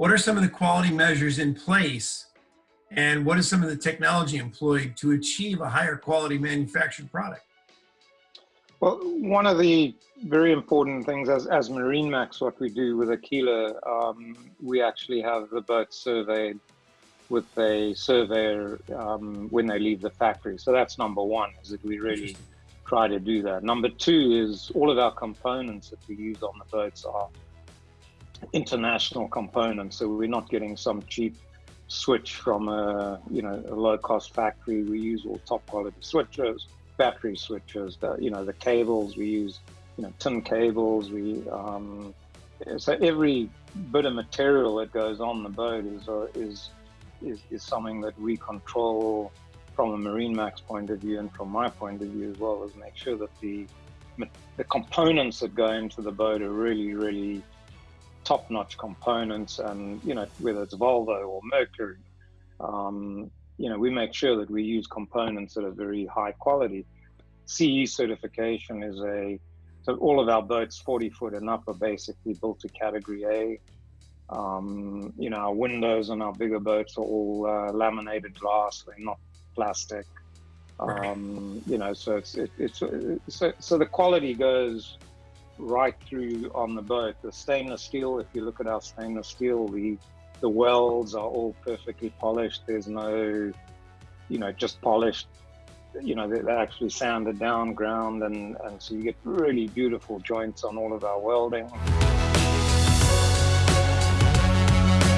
What are some of the quality measures in place? And what is some of the technology employed to achieve a higher quality manufactured product? Well, one of the very important things as, as MarineMax, what we do with Aquila, um, we actually have the boat surveyed with a surveyor um, when they leave the factory. So that's number one, is that we really try to do that. Number two is all of our components that we use on the boats are international components. So we're not getting some cheap switch from a, you know, a low cost factory. We use all top quality switches, battery switches, the, you know, the cables we use, you know, tin cables. We, um, so every bit of material that goes on the boat is, uh, is is, is something that we control from a MarineMax point of view and from my point of view as well, is make sure that the the components that go into the boat are really, really top-notch components, and you know whether it's Volvo or Mercury, um, you know we make sure that we use components that are very high quality. CE certification is a so all of our boats 40 foot and up are basically built to category A. Um, you know, our windows on our bigger boats are all uh, laminated glass; they're not plastic. Um, you know, so it's it, it's so, so the quality goes right through on the boat. The stainless steel, if you look at our stainless steel, the the welds are all perfectly polished. There's no, you know, just polished. You know, they're actually sanded down, ground, and and so you get really beautiful joints on all of our welding.